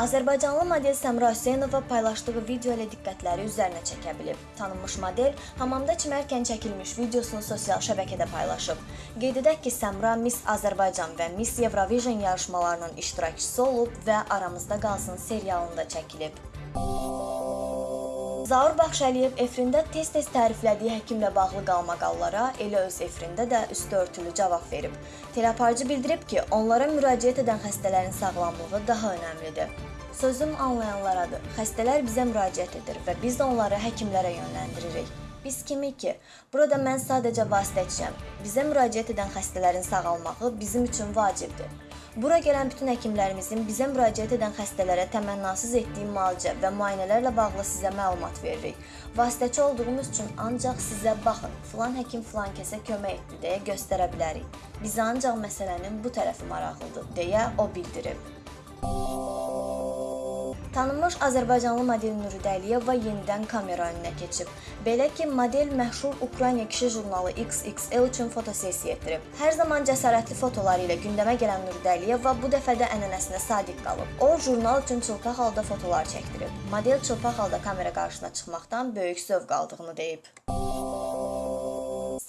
Azərbaycanlı model Səmra Hüseynova paylaşdığı video ilə diqqətləri üzərinə çəkə bilib. Tanınmış model hamamda çimərkən çəkilmiş videosunu sosial şəbəkədə paylaşıb. Qeyd edək ki, Səmra Miss Azərbaycan və Miss Eurovision yarışmalarının iştirakçısı olub və Aramızda qalsın serialında çəkilib. Zaur Baxşəliyev efrində tez-tez təriflədiyi həkimlə bağlı qalmaqallara elə öz efrində də üstü örtülü cavab verib. Teleaparcı bildirib ki, onlara müraciət edən xəstələrin sağlamlığı daha önəmlidir. Sözüm anlayanlaradır. Xəstələr bizə müraciət edir və biz də onları həkimlərə yönləndiririk. Biz kimik ki? Burada mən sadəcə vasitəçiyəm. Bizə müraciət edən xəstələrin sağalmağı bizim üçün vacibdir. Bura gələn bütün həkimlərimizin bizə müraciət edən xəstələrə təmənnasız etdiyi müalicə və müayinələrlə bağlı sizə məlumat veririk. Vasitəçi olduğumuz üçün ancaq sizə baxın, filan həkim filan kəsə kömək etdi deyə göstərə bilərik. Bizə ancaq məsələnin bu tərəfi maraqlıdır deyə o bildirib. Tanınmış Azərbaycanlı model Nuridə Əliyeva yenidən kamera önünə keçib. Belə ki, model məşhur Ukrayna kişi jurnalı XXL üçün fotosessiya etdirib. Hər zaman cəsarətli fotoları ilə gündəmə gələn Nuridə Əliyeva bu dəfə də ənənəsinə sadiq qalıb. O, jurnal üçün çılpaq halda fotolar çəkdirib. Model çılpaq halda kamera qarşısına çıxmaqdan böyük zövq aldığını deyib.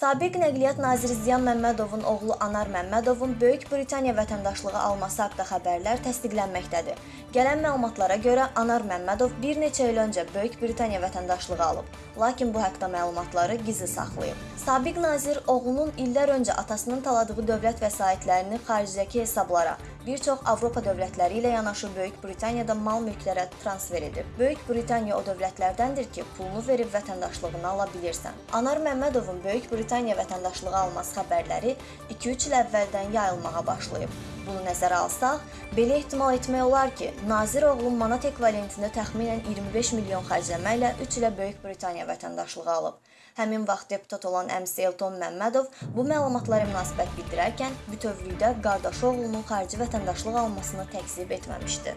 Sabiq Nəqliyyat naziri Ziyan Məmmədovun oğlu Anar Məmmədovun Böyük Britaniya vətəndaşlığı alması haqqında xəbərlər təsdiqlənməkdədir. Gələn məlumatlara görə Anar Məmmədov bir neçə il öncə Böyük Britaniya vətəndaşlığı alıb, lakin bu haqqda məlumatları gizli saxlayıb. Sabiq nazir oğlunun illər öncə atasının taladığı dövlət vəsaitlərini xaricdəki hesablara, bir çox Avropa dövlətləri ilə yanaşı Böyük Britaniyada mal mülklərə transfer edib. Böyük Britaniya o dövlətlərdəndir ki, pulunu verib vətəndaşlığını ala bilirsən. Anar Məmmədovun Böyük Britaniya vətəndaşlığı alması xəbərləri 2-3 il əvvəldən yayılmağa başlayıb. Bunu nəzərə alsaq, belə ehtimal etmək olar ki, nazir oğlu manat ekvivalentində təxminən 25 milyon xərcləməklə 3 ilə Böyük Britaniya vətəndaşlığı alıb. Həmin vaxt deputat olan əmsi Elton Məmmədov bu məlumatlara münasibət bildirərkən bütövlükdə qardaşı oğlunun xarici vətəndaşlıq almasını təkzib etməmişdi.